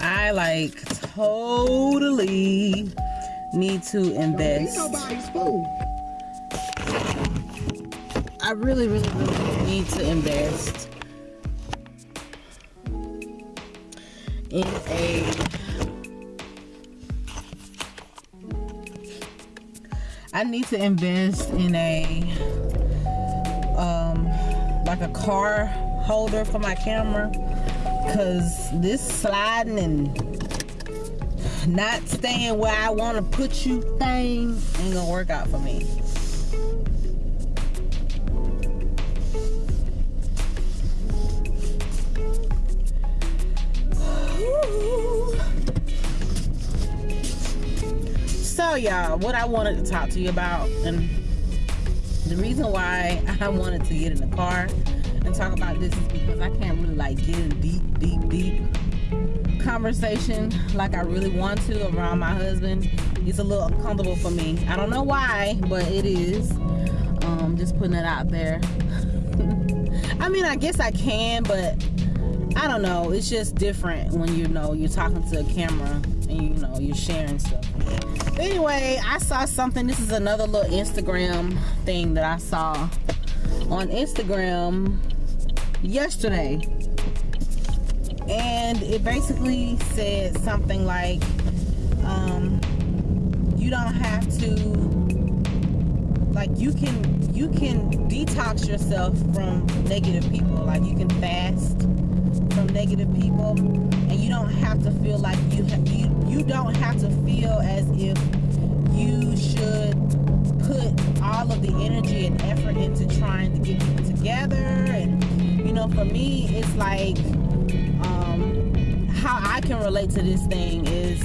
I like totally need to invest. I really, really, really need to invest in a I need to invest in a um like a car holder for my camera because this sliding and not staying where I want to put you thing ain't gonna work out for me. So y'all, what I wanted to talk to you about and the reason why I wanted to get in the car and talk about this is because I can't really like get in deep, deep, deep conversation like I really want to around my husband. It's a little uncomfortable for me. I don't know why, but it is. Um, just putting it out there. I mean, I guess I can, but I don't know. It's just different when you know you're talking to a camera and you know you're sharing stuff. Anyway, I saw something. This is another little Instagram thing that I saw on Instagram yesterday. And it basically said something like, um, you don't have to like you can you can detox yourself from negative people like you can fast from negative people and you don't have to feel like you you you don't have to feel as if for me it's like um how I can relate to this thing is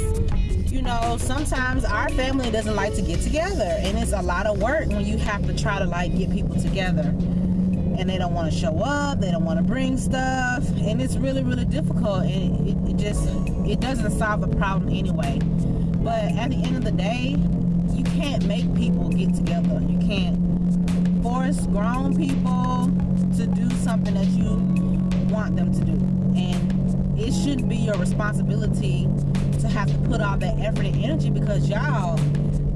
you know, sometimes our family doesn't like to get together, and it's a lot of work when you have to try to like get people together, and they don't want to show up, they don't want to bring stuff, and it's really, really difficult, and it, it just it doesn't solve the problem anyway. But at the end of the day, you can't make people get together. You can't force grown people to do something that you want them to do, and it shouldn't be your responsibility to have to put all that effort and energy because y'all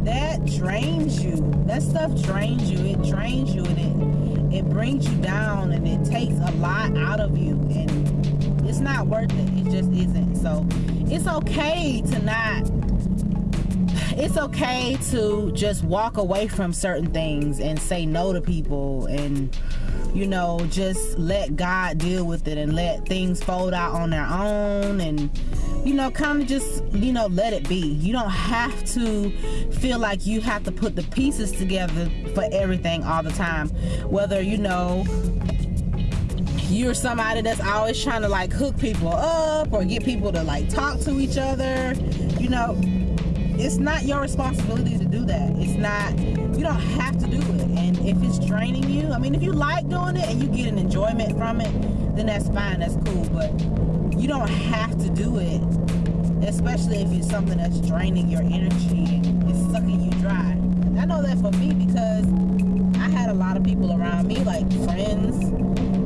that drains you. That stuff drains you. It drains you and it it brings you down and it takes a lot out of you. And it's not worth it. It just isn't. So it's okay to not it's okay to just walk away from certain things and say no to people and you know just let god deal with it and let things fold out on their own and you know kind of just you know let it be. You don't have to feel like you have to put the pieces together for everything all the time. Whether you know you're somebody that's always trying to like hook people up or get people to like talk to each other you know it's not your responsibility to do that. It's not you don't have to do it if it's draining you i mean if you like doing it and you get an enjoyment from it then that's fine that's cool but you don't have to do it especially if it's something that's draining your energy and it's sucking you dry. I know that for me because i had a lot of people around me like friends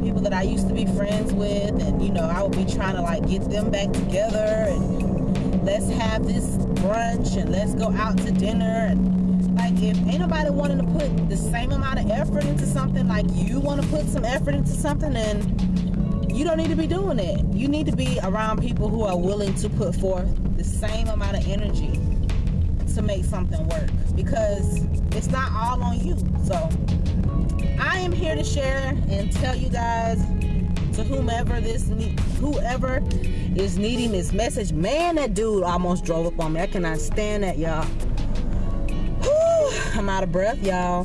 people that i used to be friends with and you know i would be trying to like get them back together and let's have this brunch and let's go out to dinner and if anybody wanting to put the same amount of effort into something like you want to put some effort into something then you don't need to be doing it you need to be around people who are willing to put forth the same amount of energy to make something work because it's not all on you so i am here to share and tell you guys to whomever this whoever is needing this message. Man, that dude almost drove up on me. I cannot stand that, y'all. Out of breath, y'all.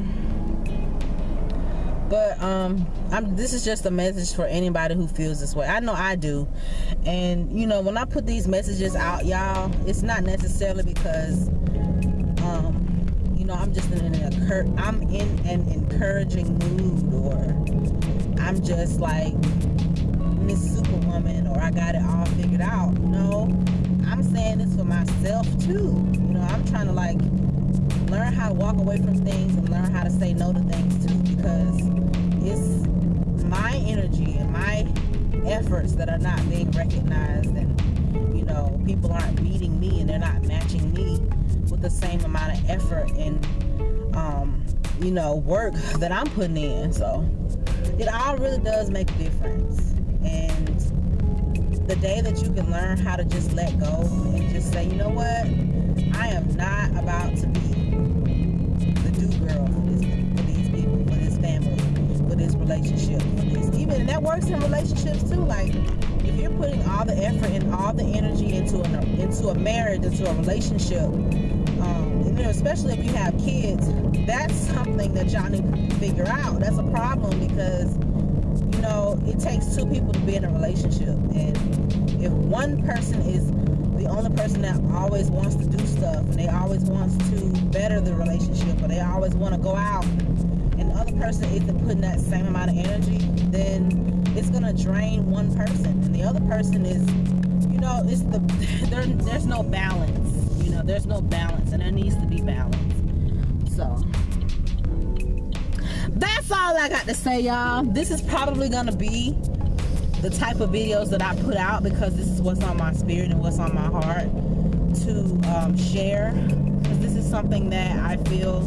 But um, I'm. This is just a message for anybody who feels this way. I know I do, and you know when I put these messages out, y'all, it's not necessarily because um, you know I'm just in an I'm in an encouraging mood or I'm just like Miss Superwoman or I got it all figured out. No, I'm saying this for myself too. You know, I'm trying to like learn how to walk away from things and learn how to say no to things too because it's my energy and my efforts that are not being recognized and you know people aren't meeting me and they're not matching me with the same amount of effort and um, you know work that I'm putting in. So it all really does make a difference. And the day that you can learn how to just let go and just say, you know what, I am not about to be this relationship, for this. Even that works in relationships too. Like if you're putting all the effort and all the energy into a into a marriage, into a relationship, um, you know, especially if you have kids, that's something that y'all need to figure out. That's a problem because you know it takes two people to be in a relationship, and if one person is the only person that always wants to do stuff and they always wants to better the relationship or they always want to go out and other person isn't putting that same amount of energy then it's gonna drain one person. And the other person is you know it's the there, there's no balance you know there's no balance and there needs to be balance. So that's all I got to say y'all. This is probably gonna be the type of videos that I put out because this is what's on my spirit and what's on my heart to um, share. Because this is something that I feel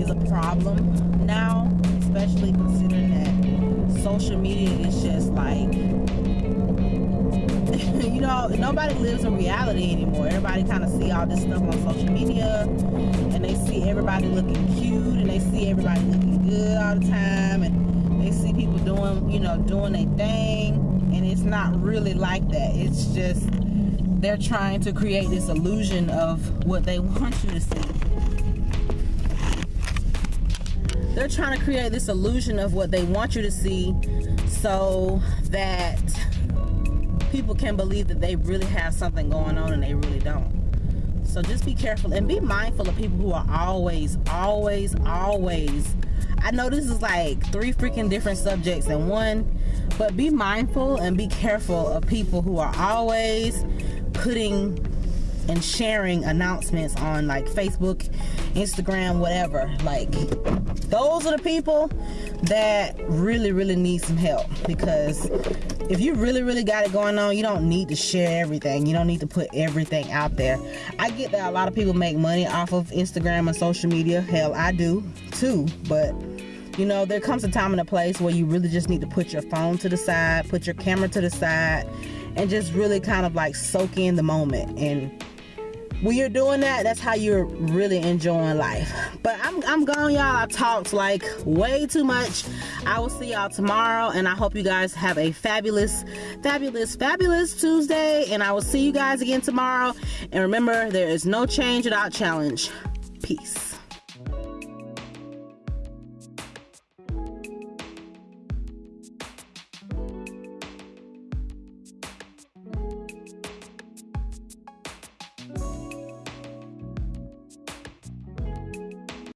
is a problem now especially considering that social media is just like you know nobody lives in reality anymore. Everybody kind of see all this stuff on social media and they see everybody looking cute and they see everybody looking good all the time and they see people doing you know doing their thing and it's not really like that. It's just they're trying to create this illusion of what they want you to see they're trying to create this illusion of what they want you to see so that people can believe that they really have something going on and they really don't. So just be careful and be mindful of people who are always always always. I know this is like three freaking different subjects in one but be mindful and be careful of people who are always putting and sharing announcements on like Facebook, Instagram, whatever. Like those are the people that really, really need some help because if you really, really got it going on, you don't need to share everything. You don't need to put everything out there. I get that a lot of people make money off of Instagram and social media. Hell, I do too. But you know, there comes a time and a place where you really just need to put your phone to the side, put your camera to the side, and just really kind of like soak in the moment. And when you're doing that, that's how you're really enjoying life. But I'm, I'm gone, y'all. I talked like way too much. I will see y'all tomorrow, and I hope you guys have a fabulous, fabulous, fabulous Tuesday. And I will see you guys again tomorrow. And remember, there is no change without challenge. Peace.